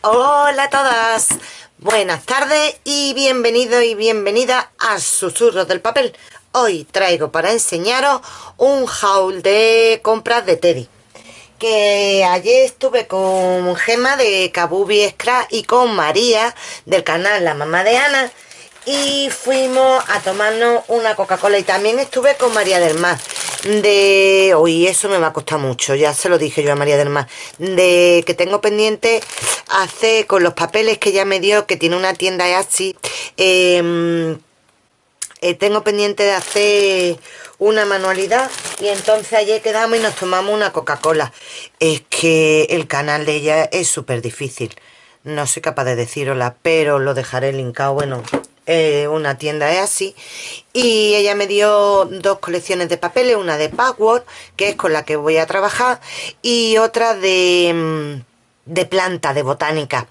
Hola a todas, buenas tardes y bienvenidos y bienvenidas a Susurros del Papel. Hoy traigo para enseñaros un haul de compras de Teddy. Que ayer estuve con Gema de Kabubi Scrap y con María del canal La Mamá de Ana y fuimos a tomarnos una Coca-Cola y también estuve con María del Mar de... Uy, eso me va a costar mucho, ya se lo dije yo a María del Mar de que tengo pendiente hacer con los papeles que ella me dio, que tiene una tienda así em, eh, tengo pendiente de hacer una manualidad y entonces ayer quedamos y nos tomamos una Coca-Cola. Es que el canal de ella es súper difícil no soy capaz de decirosla, pero lo dejaré linkado, bueno, eh, una tienda es así y ella me dio dos colecciones de papeles una de Password que es con la que voy a trabajar y otra de, mm, de planta de botánica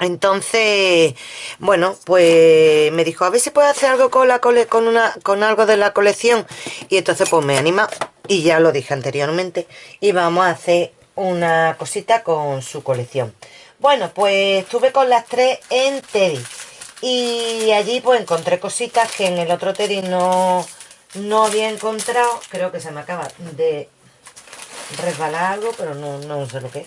entonces, bueno, pues me dijo, a ver si puedo hacer algo con, la con, una, con algo de la colección. Y entonces pues me anima, y ya lo dije anteriormente, y vamos a hacer una cosita con su colección. Bueno, pues estuve con las tres en Teddy. Y allí pues encontré cositas que en el otro Teddy no, no había encontrado. Creo que se me acaba de resbalar algo, pero no, no sé lo que es.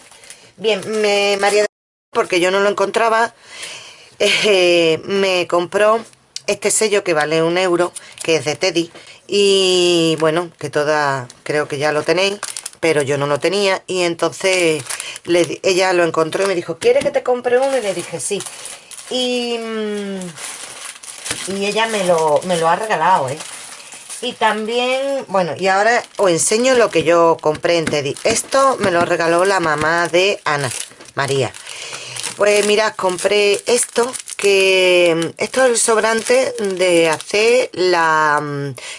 Bien, me, María, porque yo no lo encontraba, eh, me compró este sello que vale un euro, que es de Teddy. Y bueno, que toda, creo que ya lo tenéis, pero yo no lo tenía. Y entonces ella lo encontró y me dijo, ¿quieres que te compre uno? Y le dije, sí. Y, y ella me lo, me lo ha regalado, ¿eh? Y también, bueno, y ahora os enseño lo que yo compré en Teddy. Esto me lo regaló la mamá de Ana, María. Pues mirad, compré esto, que esto es el sobrante de hacer la,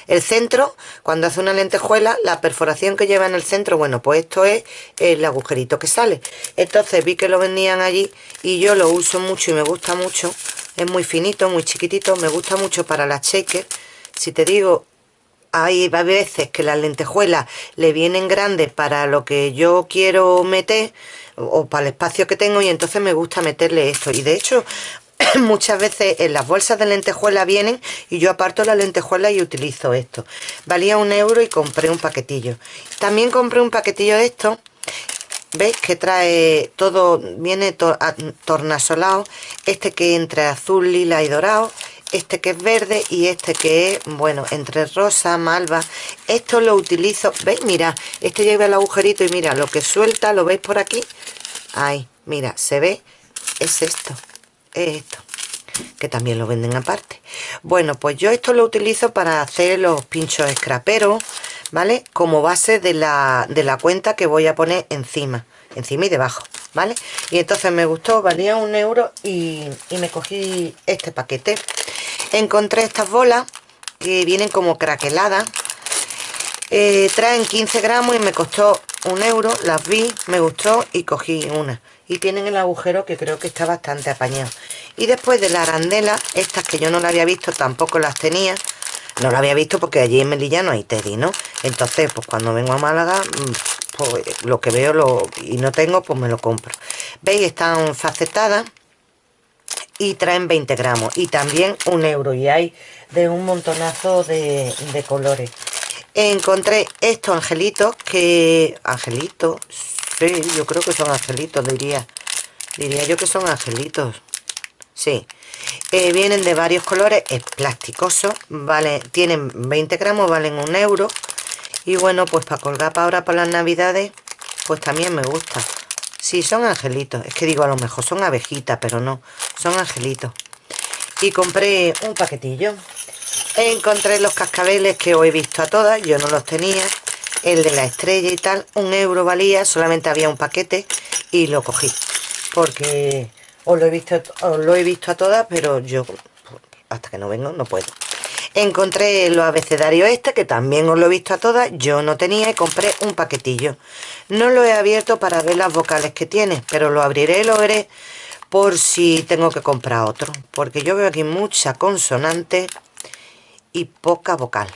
el centro, cuando hace una lentejuela, la perforación que lleva en el centro, bueno, pues esto es el agujerito que sale. Entonces vi que lo vendían allí y yo lo uso mucho y me gusta mucho. Es muy finito, muy chiquitito, me gusta mucho para la shaker. Si te digo, hay veces que las lentejuelas le vienen grandes para lo que yo quiero meter o para el espacio que tengo y entonces me gusta meterle esto y de hecho muchas veces en las bolsas de lentejuela vienen y yo aparto la lentejuela y utilizo esto valía un euro y compré un paquetillo también compré un paquetillo de esto ¿Veis que trae todo, viene tornasolado? Este que entre azul, lila y dorado este que es verde y este que es, bueno, entre rosa, malva. Esto lo utilizo, ¿veis? Mira, este lleva el agujerito y mira, lo que suelta, ¿lo veis por aquí? Ahí, mira, se ve, es esto, es esto que también lo venden aparte. Bueno pues yo esto lo utilizo para hacer los pinchos escraperos vale como base de la, de la cuenta que voy a poner encima encima y debajo vale y entonces me gustó valía un euro y, y me cogí este paquete. Encontré estas bolas que vienen como craqueladas. Eh, traen 15 gramos y me costó un euro las vi, me gustó y cogí una y tienen el agujero que creo que está bastante apañado. Y después de la arandela estas que yo no la había visto tampoco las tenía no la había visto porque allí en Melilla no hay Teddy, ¿no? entonces pues cuando vengo a Málaga mm, pues lo que veo lo, y no tengo pues me lo compro. Veis están facetadas y traen 20 gramos y también un euro y hay de un montonazo de, colores. Encontré estos angelitos que angelitos sí yo creo que son angelitos diría diría yo que son angelitos sí eh, vienen de varios colores es plasticoso vale tienen 20 gramos valen un euro y bueno pues para colgar para ahora para las navidades pues también me gusta Sí, son angelitos. Es que digo, a lo mejor son abejitas, pero no. Son angelitos. Y compré un paquetillo. Encontré los cascabeles que os he visto a todas. Yo no los tenía. El de la estrella y tal. Un euro valía. Solamente había un paquete. Y lo cogí. Porque os lo he visto, os lo he visto a todas, pero yo hasta que no vengo no puedo. Encontré los abecedarios este, que también os lo he visto a todas. Yo no tenía y compré un paquetillo. No lo he abierto para ver las vocales que tiene, pero lo abriré y lo veré por si tengo que comprar otro. Porque yo veo aquí mucha consonante y poca vocal.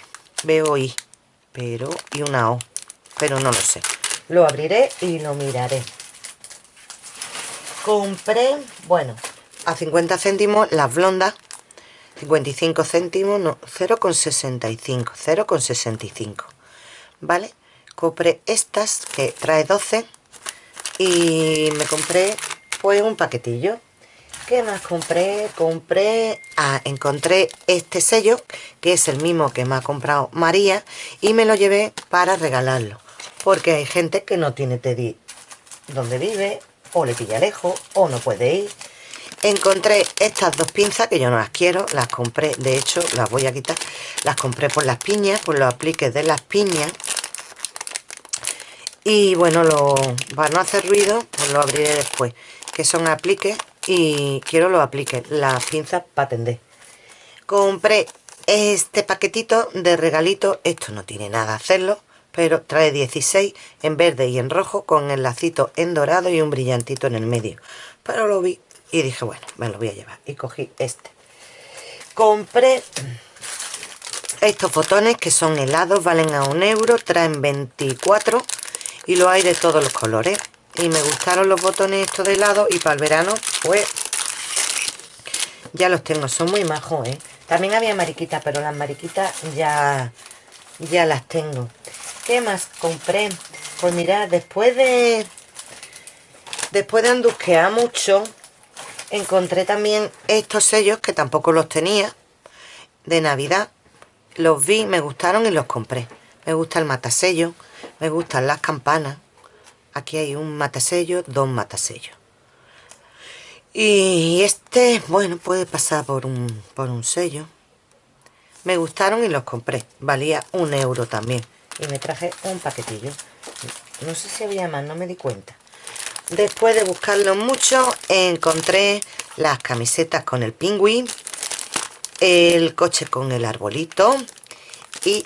Veo I, pero y una O, pero no lo sé. Lo abriré y lo miraré. compré bueno a 50 céntimos las blondas. 55 céntimos no 0,65 0,65 vale compré estas que trae 12 y me compré pues un paquetillo ¿Qué más compré? Compré... Ah, encontré este sello, que es el mismo que me ha comprado María, y me lo llevé para regalarlo. Porque hay gente que no tiene Teddy donde vive, o le pilla lejos, o no puede ir. Encontré estas dos pinzas, que yo no las quiero, las compré, de hecho, las voy a quitar. Las compré por las piñas, por los apliques de las piñas. Y bueno, lo, para no hacer ruido, pues lo abriré después. Que son apliques y quiero lo aplique las pinzas para tender compré este paquetito de regalito esto no tiene nada hacerlo pero trae 16 en verde y en rojo con el lacito en dorado y un brillantito en el medio. Pero lo vi y dije bueno me lo voy a llevar y cogí este. Compré estos botones que son helados valen a un euro traen 24 y lo hay de todos los colores y me gustaron los botones estos de helado y para el verano pues ya los tengo, son muy majos ¿eh? también había mariquitas pero las mariquitas ya ya las tengo ¿qué más compré? pues mirad, después de después de andusquear mucho encontré también estos sellos que tampoco los tenía de navidad los vi, me gustaron y los compré me gusta el matasello me gustan las campanas aquí hay un matasello, dos matasellos. Y este, bueno, puede pasar por un, por un sello. Me gustaron y los compré. Valía un euro también. Y me traje un paquetillo. No sé si había más, no me di cuenta. Después de buscarlo mucho encontré las camisetas con el pingüín el coche con el arbolito y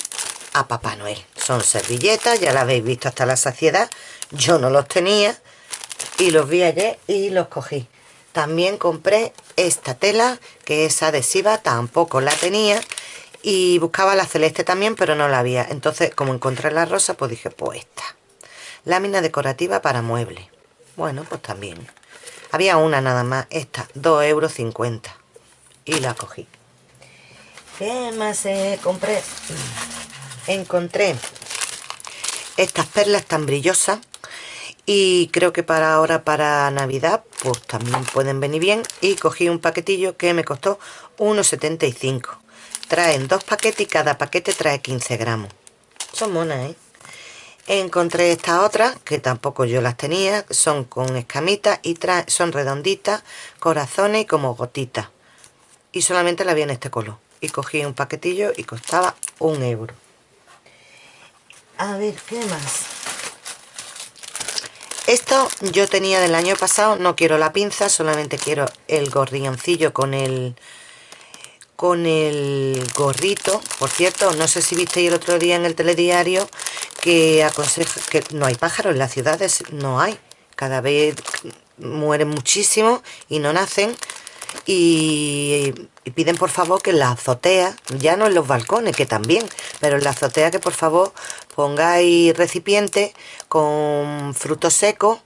a Papá Noel son servilletas, ya las habéis visto hasta la saciedad. Yo no los tenía y los vi ayer y los cogí. También compré esta tela que es adhesiva tampoco la tenía y buscaba la celeste también pero no la había. Entonces como encontré la rosa pues dije pues esta lámina decorativa para muebles. Bueno pues también. Había una nada más esta 2,50 euros y la cogí. ¿qué más eh, compré? Encontré estas perlas tan brillosas y creo que para ahora para navidad pues también pueden venir bien. Y cogí un paquetillo que me costó 1,75 traen dos paquetes y cada paquete trae 15 gramos. Son monas ¿eh? encontré estas otras que tampoco yo las tenía son con escamitas y son redonditas corazones y como gotitas. Y solamente la vi en este color. Y cogí un paquetillo y costaba un euro a ver qué más esto yo tenía del año pasado, no quiero la pinza, solamente quiero el gorrioncillo con el con el gorrito. Por cierto, no sé si visteis el otro día en el telediario que aconseja que no hay pájaros en las ciudades, no hay. Cada vez mueren muchísimo y no nacen. Y, piden por favor que en la azotea, ya no en los balcones, que también, pero en la azotea que por favor pongáis recipientes con frutos secos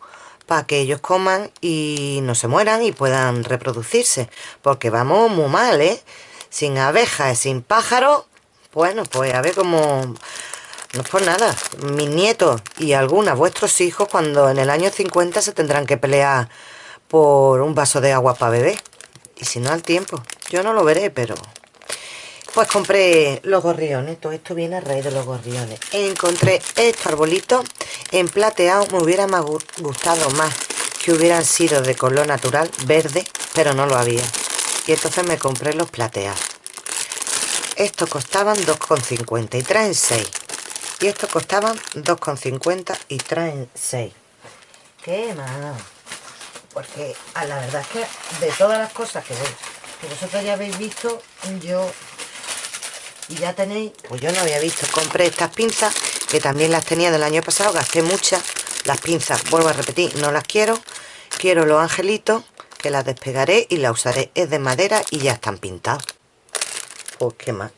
para que ellos coman y no se mueran y puedan reproducirse. Porque vamos muy mal, ¿eh? Sin abejas, sin pájaros. Bueno, pues a ver cómo... No es por nada. Mis nietos y algunas vuestros hijos cuando en el año 50 se tendrán que pelear por un vaso de agua para beber. Y si no al tiempo. Yo no lo veré, pero pues compré los gorriones, todo esto viene a raíz de los gorriones. Encontré estos arbolitos en plateado, me hubiera gustado más que hubieran sido de color natural, verde, pero no lo había. Y entonces me compré los plateados. Estos costaban 2,50 y traen 6. Y estos costaban 2,50 y traen 6. ¿Qué más? Porque a la verdad es que de todas las cosas que, que vosotros ya habéis visto, yo y ya tenéis, pues yo no había visto, compré estas pinzas que también las tenía del año pasado, gasté muchas, las pinzas, vuelvo a repetir, no las quiero, quiero los angelitos, que las despegaré y las usaré, es de madera y ya están pintados. Pues qué más.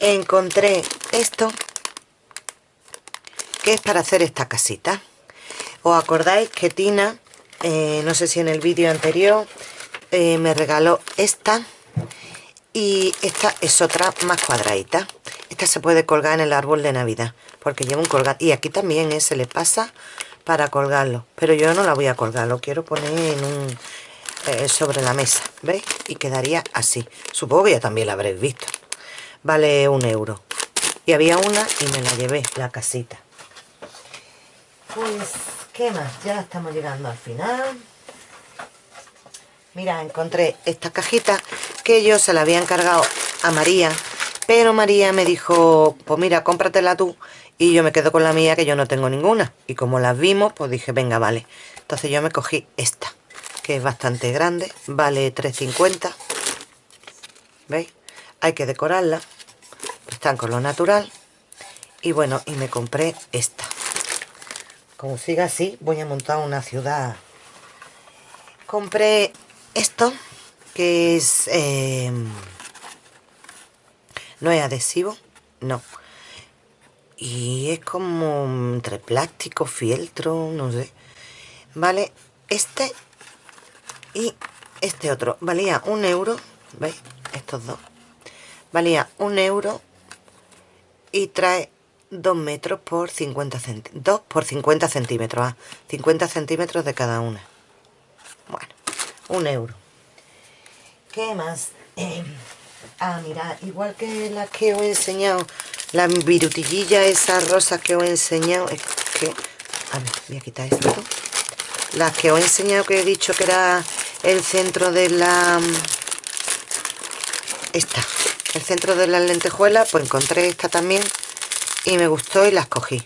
Encontré esto, que es para hacer esta casita. ¿Os acordáis que Tina eh, no sé si en el vídeo anterior eh, me regaló esta. Y esta es otra más cuadradita. Esta se puede colgar en el árbol de navidad porque lleva un colgar y aquí también eh, se le pasa para colgarlo. Pero yo no la voy a colgar lo quiero poner en un sobre la mesa ¿veis? y quedaría así. Supongo que ya también la habréis visto. Vale un euro. Y había una y me la llevé la casita. Pues qué más ya estamos llegando al final. Mira encontré esta cajita que yo se la había encargado a María pero María me dijo pues mira cómpratela tú y yo me quedo con la mía que yo no tengo ninguna. Y como las vimos pues dije venga vale entonces yo me cogí esta que es bastante grande vale 3.50 ¿veis? hay que decorarla están con lo natural. Y bueno y me compré esta como siga así voy a montar una ciudad. Compré esto que es em, no es adhesivo no. Y es como entre plástico fieltro no sé. Vale este y este otro. Valía un euro veis estos dos. Valía un euro y trae 2 metros por 50 centímetros 2 por 50 centímetros 50 centímetros de cada una. Bueno, un euro. ¿qué más? ah, mira, igual que las que os he enseñado la virutillilla esas rosas que os he enseñado es que, a ver, voy a quitar esto. Las que os he enseñado que he dicho que era el centro de la esta el centro de las lentejuelas pues encontré esta también y me gustó y las cogí.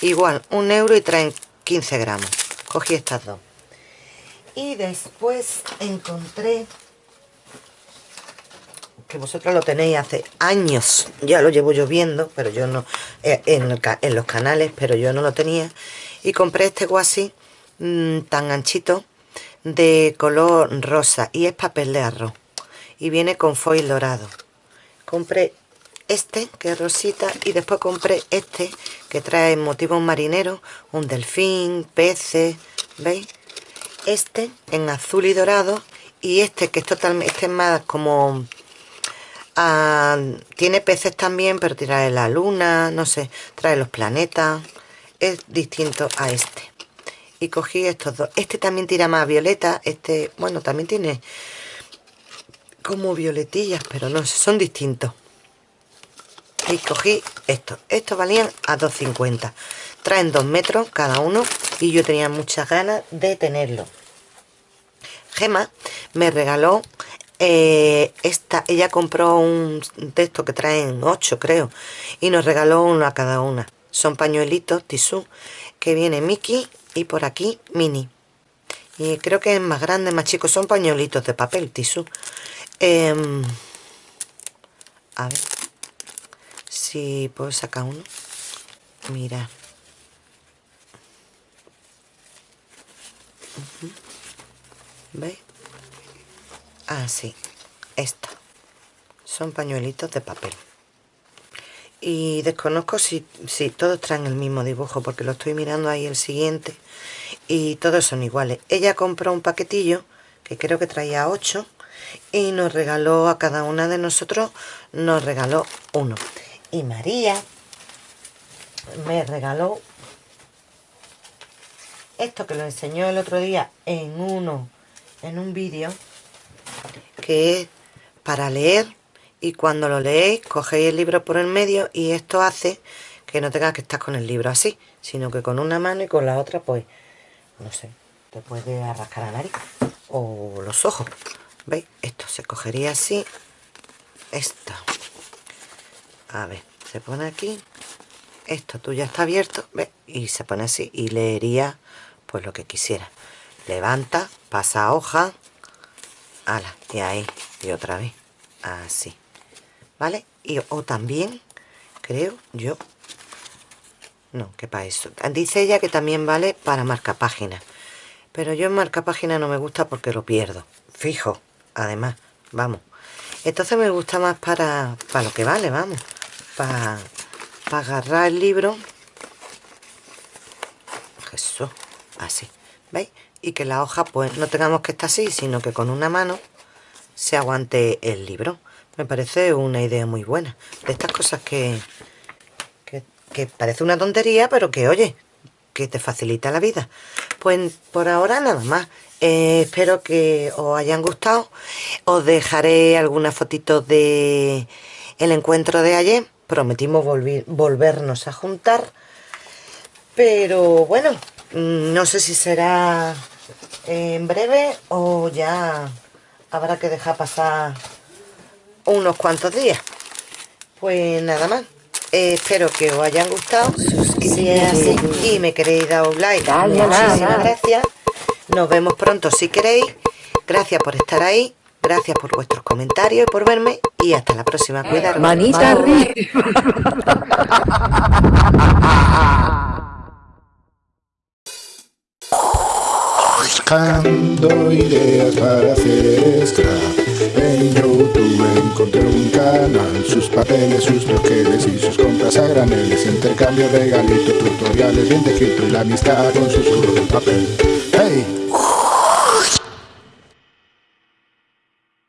Igual un euro y traen 15 gramos. Cogí estas dos. Y después encontré que vosotros lo tenéis hace años ya lo llevo yo viendo pero yo no eh, en, los canales pero yo no lo tenía y compré este guasí mmm, tan anchito de color rosa y es papel de arroz y viene con foil dorado. Compré este que es rosita y después compré este que trae motivos marineros un delfín, peces ¿veis? este en azul y dorado y este que es totalmente este es más como ah, tiene peces también pero trae la luna no sé, trae los planetas es distinto a este y cogí estos dos este también tira más violeta este, bueno, también tiene como violetillas, pero no sé, son distintos. Y cogí estos. Estos valían a 2,50. Traen 2 metros cada uno y yo tenía muchas ganas de tenerlo. Gema me regaló eh, esta. Ella compró un texto que traen 8 creo y nos regaló uno a cada una. Son pañuelitos tisú que viene Mickey y por aquí Mini. Y creo que es más grande, más chico. Son pañuelitos de papel tisú. Em, a ver si puedo sacar uno. Mira. ¿Veis? Ah, sí. Esta. Son pañuelitos de papel. Y desconozco si, si todos traen el mismo dibujo, porque lo estoy mirando ahí el siguiente. Y todos son iguales. Ella compró un paquetillo, que creo que traía 8 y nos regaló a cada una de nosotros nos regaló uno y María me regaló esto que lo enseñó el otro día en uno en un vídeo que es para leer y cuando lo leéis cogéis el libro por el medio y esto hace que no tengas que estar con el libro así sino que con una mano y con la otra pues no sé te puede arrascar la nariz o los ojos ¿Veis? Esto se cogería así. Esto. A ver, se pone aquí. Esto tú ya está abierto. ¿Ves? Y se pone así. Y leería pues lo que quisiera. Levanta, pasa hoja. Ala, y ahí. Y otra vez. Así. ¿Vale? Y o también, creo yo. No, que para eso. Dice ella que también vale para marca página. Pero yo en marca página no me gusta porque lo pierdo. Fijo además, vamos. Entonces me gusta más para, para lo que vale, vamos. Para, agarrar el libro. Eso, así. ¿Veis? y que la hoja pues no tengamos que estar así, sino que con una mano se aguante el libro. Me parece una idea muy buena. De estas cosas que, que, parece una tontería, pero que oye, que te facilita la vida. Pues por ahora nada más. Eh, espero que os hayan gustado. Os dejaré algunas fotitos de el encuentro de ayer. Prometimos volvernos a juntar. Pero bueno, mm, no sé si será en breve o ya habrá que dejar pasar unos cuantos días. Pues nada más eh, espero que os hayan gustado si es así y me queréis dar un like. Muchísimas gracias. Nos vemos pronto si queréis. Gracias por estar ahí gracias por vuestros comentarios y por verme y hasta la próxima. Cuidado manita buscando ideas para hacer extra. En Youtube encontré un canal Sus papeles, sus troqueles y sus compras a graneles Intercambio, regalito, tutoriales bien descrito Y la amistad con sus de papel